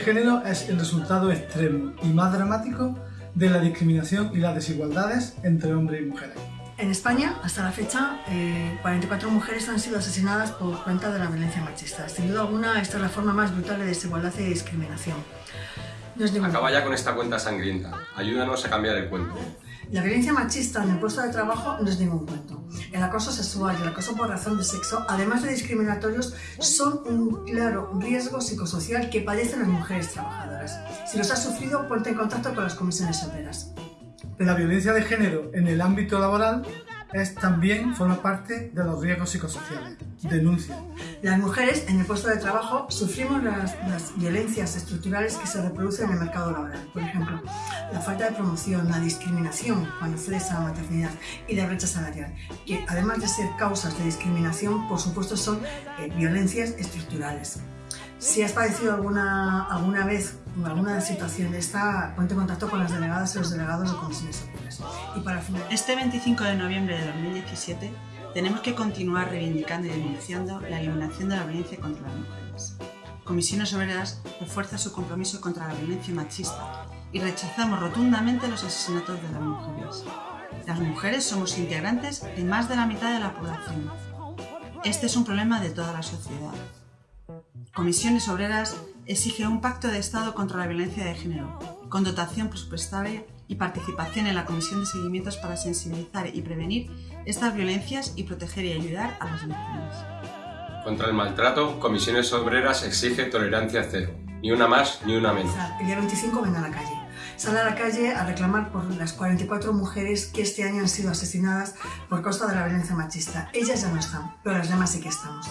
género es el resultado extremo y más dramático de la discriminación y las desigualdades entre hombres y mujeres. En España, hasta la fecha, 44 eh, mujeres han sido asesinadas por cuenta de la violencia machista. Sin duda alguna, esta es la forma más brutal de desigualdad y discriminación. Acaba ya con esta cuenta sangrienta. Ayúdanos a cambiar el cuento. La violencia machista en el puesto de trabajo no es ningún cuento. El acoso sexual y el acoso por razón de sexo, además de discriminatorios, son un claro riesgo psicosocial que padecen las mujeres trabajadoras. Si los has sufrido, ponte en contacto con las comisiones obreras. La violencia de género en el ámbito laboral es también forma parte de los riesgos psicosociales. Denuncia. Las mujeres en el puesto de trabajo sufrimos las, violencias estructurales que se reproducen en el mercado laboral. Por ejemplo, falta de promoción, la discriminación cuando cesa la maternidad y la brecha salarial, que además de ser causas de discriminación, por supuesto son eh, violencias estructurales. Si has padecido alguna, alguna vez alguna situación de esta, ponte en contacto con las delegadas y los delegados de comisiones obreras. Y para Este 25 de noviembre de 2017 tenemos que continuar reivindicando y denunciando la eliminación de la violencia contra las mujeres. Comisiones Obreras refuerza su compromiso contra la violencia machista y rechazamos rotundamente los asesinatos de las mujeres. Las mujeres somos integrantes de más de la mitad de la población. Este es un problema de toda la sociedad Comisiones Obreras exige un pacto de Estado contra la violencia de género, con dotación presupuestaria y participación en la Comisión de Seguimientos para sensibilizar y prevenir estas violencias y proteger y ayudar a las víctimas. Contra el maltrato, Comisiones Obreras exige tolerancia cero, ni una más ni una menos. El día 25 ven a la calle. Sale a la calle a reclamar por las 44 mujeres que este año han sido asesinadas por causa de la violencia machista. Ellas ya no están, pero las demás sí que estamos.